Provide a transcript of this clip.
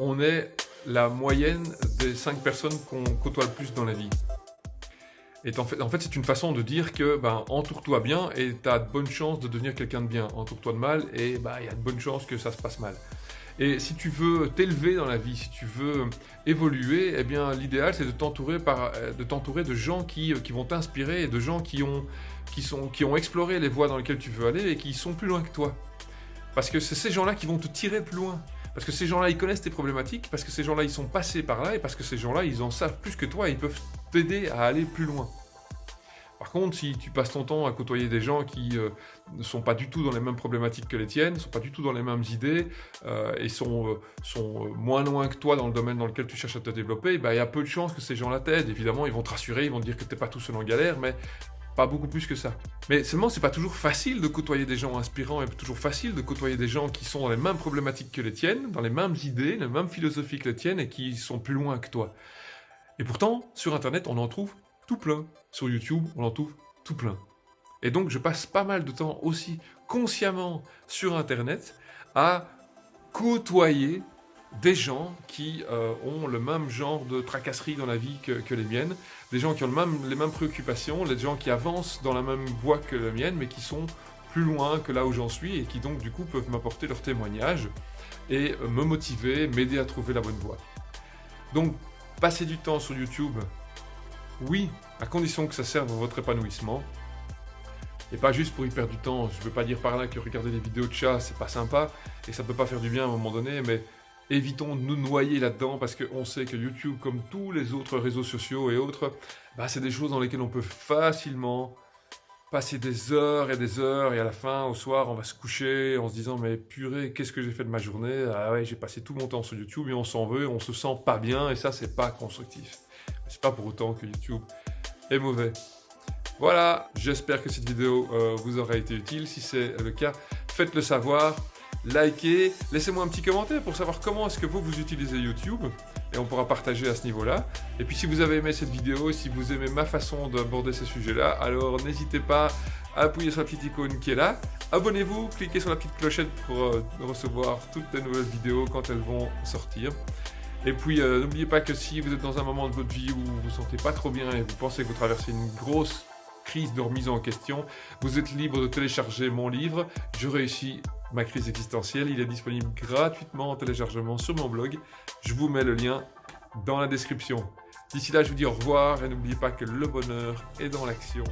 on est la moyenne des 5 personnes qu'on côtoie le plus dans la vie. Et en fait, c'est une façon de dire que ben, entoure-toi bien et tu as de bonnes chances de devenir quelqu'un de bien. Entoure-toi de mal et ben, il y a de bonnes chances que ça se passe mal. Et si tu veux t'élever dans la vie, si tu veux évoluer, eh bien l'idéal c'est de t'entourer de t'entourer de gens qui, qui vont t'inspirer et de gens qui ont exploré les voies dans lesquelles tu veux aller et qui sont plus loin que toi. Parce que c'est ces gens-là qui vont te tirer plus loin. Parce que ces gens-là, ils connaissent tes problématiques, parce que ces gens-là, ils sont passés par là, et parce que ces gens-là, ils en savent plus que toi, et ils peuvent t'aider à aller plus loin. Par contre, si tu passes ton temps à côtoyer des gens qui euh, ne sont pas du tout dans les mêmes problématiques que les tiennes, ne sont pas du tout dans les mêmes idées, euh, et sont, euh, moins loin que toi dans le domaine dans lequel tu cherches à te développer, bah, il y a peu de chances que ces gens-là t'aident. Évidemment, ils vont te rassurer, ils vont te dire que tu n'es pas tout seul en galère, mais beaucoup plus que ça. Mais seulement, c'est pas toujours facile de côtoyer des gens inspirants et toujours facile de côtoyer des gens qui sont dans les mêmes problématiques que les tiennes, dans les mêmes idées, les mêmes philosophies que les tiennes et qui sont plus loin que toi. Et pourtant, sur Internet, on en trouve tout plein. Sur YouTube, on en trouve tout plein. Et donc, je passe pas mal de temps aussi consciemment sur Internet à côtoyer des gens qui euh, ont le même genre de tracasserie dans la vie que, les miennes, des gens qui ont les mêmes préoccupations, des gens qui avancent dans la même voie que la mienne, mais qui sont plus loin que là où j'en suis et qui donc du coup peuvent m'apporter leur témoignage et me motiver, m'aider à trouver la bonne voie. Donc, passer du temps sur YouTube, oui, à condition que ça serve à votre épanouissement, et pas juste pour y perdre du temps. Je ne veux pas dire par là que regarder des vidéos de chats, c'est pas sympa, et ça peut pas faire du bien à un moment donné, mais évitons de nous noyer là-dedans parce qu'on sait que YouTube, comme tous les autres réseaux sociaux et autres, bah, c'est des choses dans lesquelles on peut facilement passer des heures et des heures et à la fin, au soir, on va se coucher en se disant mais purée, qu'est-ce que j'ai fait de ma journée? Ah ouais, j'ai passé tout mon temps sur YouTube et on s'en veut, on se sent pas bien et ça, c'est pas constructif. C'est pas pour autant que YouTube est mauvais. Voilà, j'espère que cette vidéo euh, vous aura été utile. Si c'est le cas, faites-le savoir likez, laissez-moi un petit commentaire pour savoir comment est-ce que vous, vous utilisez YouTube et on pourra partager à ce niveau-là. Et puis si vous avez aimé cette vidéo, si vous aimez ma façon d'aborder ces sujets-là, alors n'hésitez pas à appuyer sur la petite icône qui est là. Abonnez-vous, cliquez sur la petite clochette pour euh, recevoir toutes les nouvelles vidéos quand elles vont sortir. Et puis euh, n'oubliez pas que si vous êt dans un moment de votre vie où vous vous sentez pas trop bien et vous pensez que vous traversez une grosse crise de remise en question, vous êtes libre de télécharger mon livre « Je réussis ma crise existentielle ». Il est disponible gratuitement en téléchargement sur mon blog. Je vous mets le lien dans la description. D'ici là, je vous dis au revoir et n'oubliez pas que le bonheur est dans l'action.